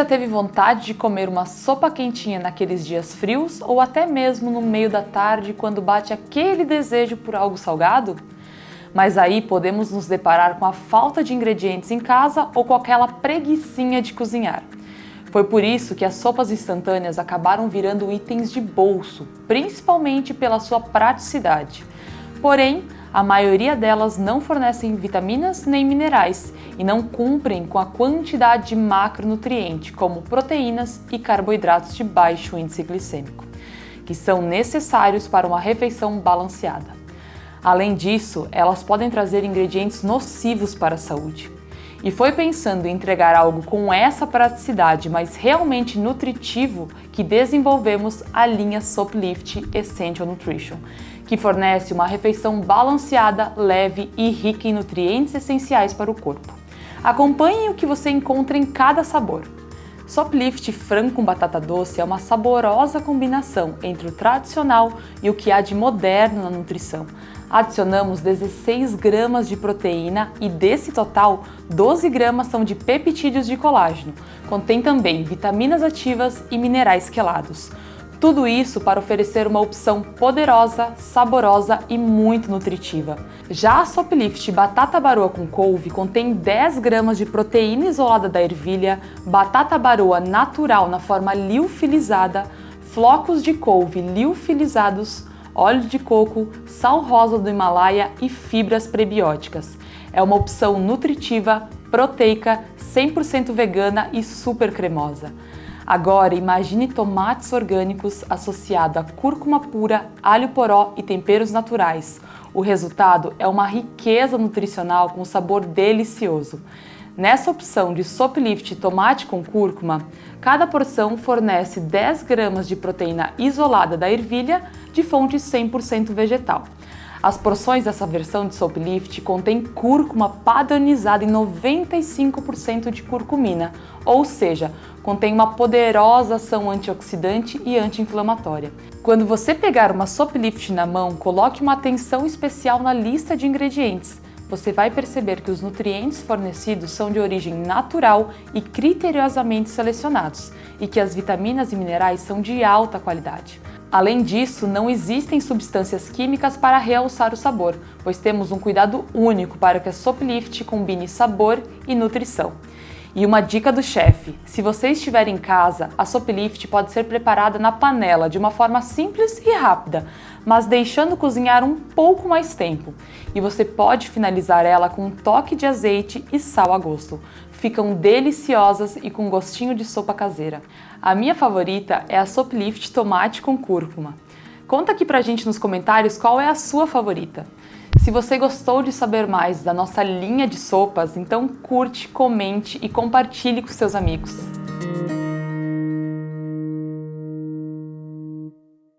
já teve vontade de comer uma sopa quentinha naqueles dias frios ou até mesmo no meio da tarde quando bate aquele desejo por algo salgado? Mas aí podemos nos deparar com a falta de ingredientes em casa ou com aquela preguiçinha de cozinhar. Foi por isso que as sopas instantâneas acabaram virando itens de bolso, principalmente pela sua praticidade. Porém, a maioria delas não fornecem vitaminas nem minerais e não cumprem com a quantidade de macronutrientes, como proteínas e carboidratos de baixo índice glicêmico, que são necessários para uma refeição balanceada. Além disso, elas podem trazer ingredientes nocivos para a saúde. E foi pensando em entregar algo com essa praticidade, mas realmente nutritivo, que desenvolvemos a linha Soplift Essential Nutrition, que fornece uma refeição balanceada, leve e rica em nutrientes essenciais para o corpo. Acompanhe o que você encontra em cada sabor. Soplift frango com batata doce é uma saborosa combinação entre o tradicional e o que há de moderno na nutrição, adicionamos 16 gramas de proteína e desse total, 12 gramas são de peptídeos de colágeno. Contém também vitaminas ativas e minerais quelados. Tudo isso para oferecer uma opção poderosa, saborosa e muito nutritiva. Já a Soplift Batata Baroa com couve contém 10 gramas de proteína isolada da ervilha, batata baroa natural na forma liofilizada, flocos de couve liofilizados, óleo de coco, sal rosa do Himalaia e fibras prebióticas. É uma opção nutritiva, proteica, 100% vegana e super cremosa. Agora imagine tomates orgânicos associado a cúrcuma pura, alho poró e temperos naturais. O resultado é uma riqueza nutricional com sabor delicioso. Nessa opção de Soplift tomate com cúrcuma, cada porção fornece 10 gramas de proteína isolada da ervilha de fonte 100% vegetal. As porções dessa versão de Soplift contêm cúrcuma padronizada em 95% de curcumina, ou seja, contém uma poderosa ação antioxidante e anti-inflamatória. Quando você pegar uma Soplift na mão, coloque uma atenção especial na lista de ingredientes você vai perceber que os nutrientes fornecidos são de origem natural e criteriosamente selecionados, e que as vitaminas e minerais são de alta qualidade. Além disso, não existem substâncias químicas para realçar o sabor, pois temos um cuidado único para que a Soplift combine sabor e nutrição. E uma dica do chefe, se você estiver em casa, a Soplift pode ser preparada na panela de uma forma simples e rápida, mas deixando cozinhar um pouco mais tempo. E você pode finalizar ela com um toque de azeite e sal a gosto. Ficam deliciosas e com gostinho de sopa caseira. A minha favorita é a Soplift tomate com cúrcuma. Conta aqui pra gente nos comentários qual é a sua favorita. Se você gostou de saber mais da nossa linha de sopas, então curte, comente e compartilhe com seus amigos.